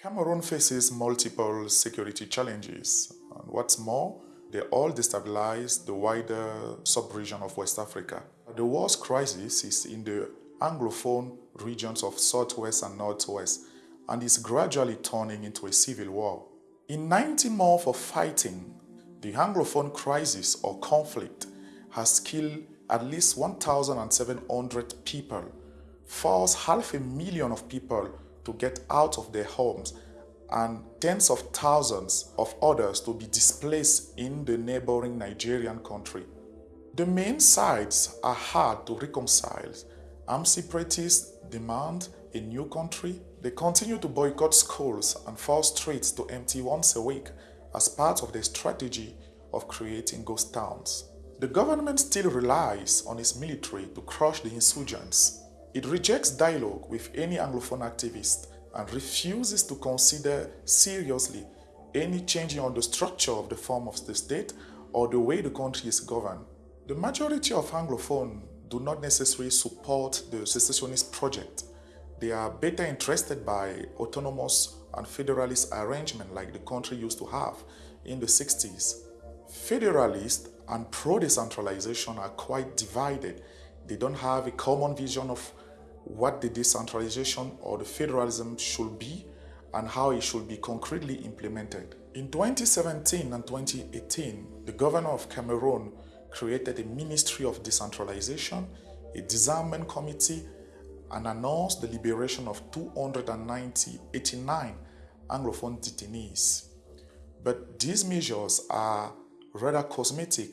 Cameroon faces multiple security challenges, and what's more, they all destabilize the wider sub-region of West Africa. The worst crisis is in the Anglophone regions of Southwest and Northwest, and is gradually turning into a civil war. In 90 months of fighting, the Anglophone crisis or conflict has killed at least 1,700 people, forced half a million of people to get out of their homes and tens of thousands of others to be displaced in the neighboring Nigerian country. The main sides are hard to reconcile. Armed separatists demand a new country. They continue to boycott schools and force streets to empty once a week as part of their strategy of creating ghost towns. The government still relies on its military to crush the insurgents. It rejects dialogue with any Anglophone activist and refuses to consider seriously any changing on the structure of the form of the state or the way the country is governed. The majority of Anglophone do not necessarily support the secessionist project. They are better interested by autonomous and federalist arrangement like the country used to have in the 60s. Federalists and pro-decentralization are quite divided. They don't have a common vision of what the decentralization or the federalism should be and how it should be concretely implemented. In 2017 and 2018, the governor of Cameroon created a Ministry of Decentralization, a disarmament committee, and announced the liberation of 290, 89 Anglophone detainees. But these measures are rather cosmetic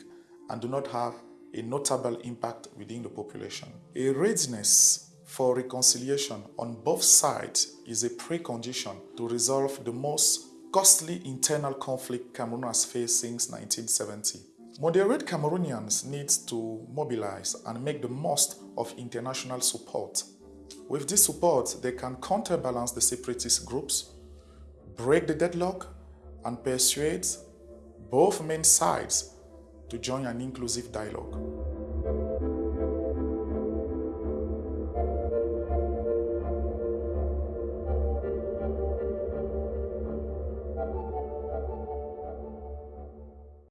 and do not have a notable impact within the population. A readiness for reconciliation on both sides is a precondition to resolve the most costly internal conflict Cameroon has faced since 1970. Moderate Cameroonians need to mobilize and make the most of international support. With this support, they can counterbalance the separatist groups, break the deadlock, and persuade both main sides to join an inclusive dialogue.